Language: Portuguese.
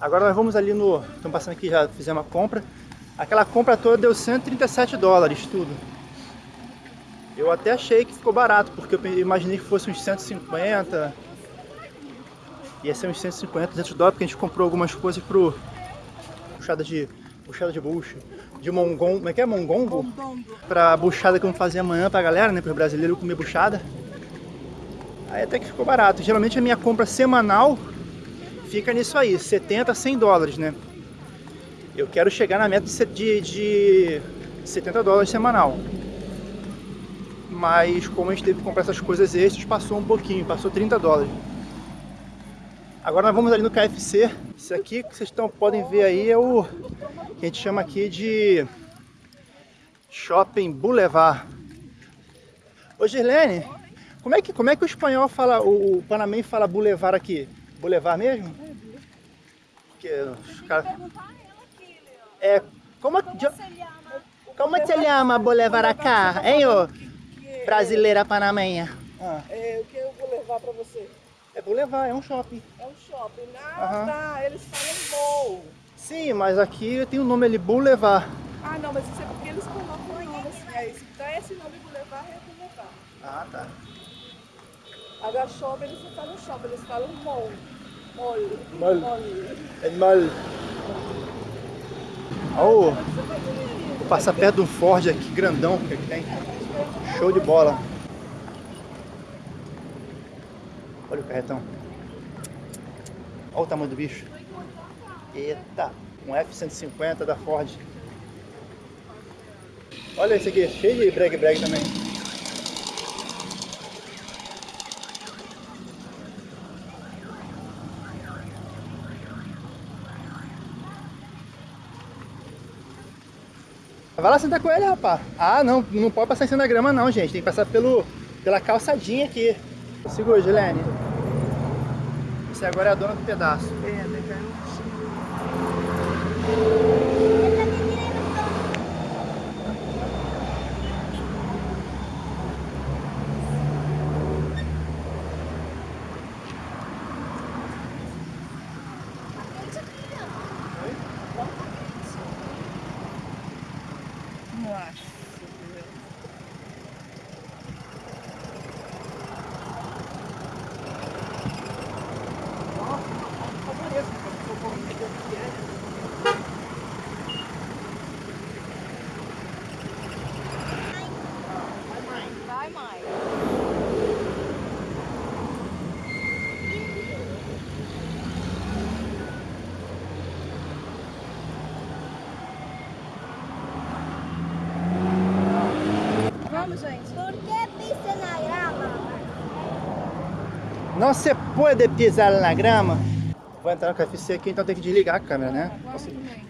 Agora nós vamos ali no... Estamos passando aqui, já fizemos uma compra. Aquela compra toda deu 137 dólares, tudo. Eu até achei que ficou barato, porque eu imaginei que fosse uns 150. Ia ser uns 150, 200 dólares, porque a gente comprou algumas coisas pro... Puxada de... Puxada de bucha. De mongon... Como é que é? Mongongo? Pra buchada que vamos fazer amanhã pra galera, né? Para brasileiro comer buchada. Aí até que ficou barato. Geralmente a minha compra semanal fica nisso aí, 70, 100 dólares, né? Eu quero chegar na meta de, de 70 dólares semanal. Mas como a gente teve que comprar essas coisas extras, passou um pouquinho, passou 30 dólares. Agora nós vamos ali no KFC. Isso aqui que vocês tão, podem ver aí é o que a gente chama aqui de Shopping Boulevard. Ô Girlene, como é que, como é que o espanhol fala, o, o fala boulevard aqui? Boulevard mesmo? Porque os caras... É, como, como se chama? Como se chama Boulevard acá, hein, ô? Brasileira panamenha. Ah. É, o que eu vou levar pra você? É Boulevard, é um shopping. É um shopping. Ah, tá, eles falam mall. Sim, mas aqui tem o nome ali, Boulevard. Ah, não, mas isso é porque eles colocam o nome assim. É, esse, então esse nome Boulevard é Boulevard. Ah, tá. Agora shopping, eles não falam shopping, eles falam mall. Mall. Mall. Mall. É mal. Oh, vou passar perto de um Ford aqui, grandão que tem. Show de bola. Olha o carretão. Olha o tamanho do bicho. Eita, um F-150 da Ford. Olha esse aqui, cheio de breg-breg também. Vai lá sentar com ele, rapaz. Ah, não, não pode passar em cima da grama não, gente. Tem que passar pelo, pela calçadinha aqui. Segura, Gilene. Você agora é a dona do pedaço. É, legal. Não se pode pisar na grama. Vou entrar no KFC aqui, então tem que desligar a câmera, né? Também.